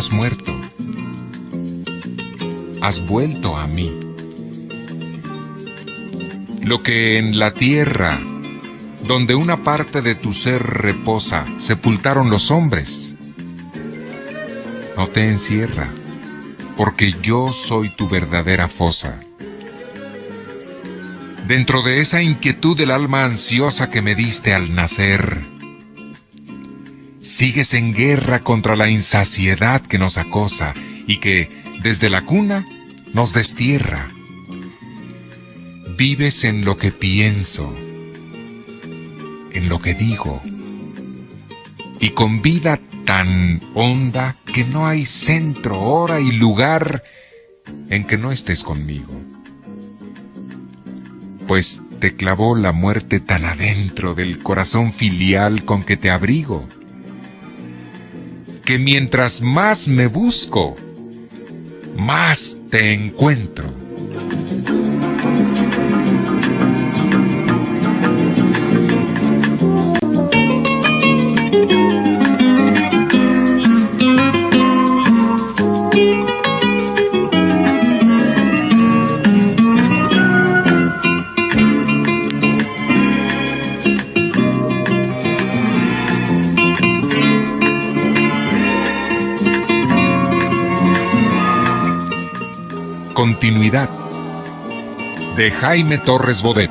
has muerto. Has vuelto a mí. Lo que en la tierra, donde una parte de tu ser reposa, sepultaron los hombres, no te encierra, porque yo soy tu verdadera fosa. Dentro de esa inquietud del alma ansiosa que me diste al nacer, sigues en guerra contra la insaciedad que nos acosa y que, desde la cuna, nos destierra. Vives en lo que pienso, en lo que digo, y con vida tan honda que no hay centro, hora y lugar en que no estés conmigo. Pues te clavó la muerte tan adentro del corazón filial con que te abrigo que mientras más me busco, más te encuentro. Continuidad de Jaime Torres Bodet.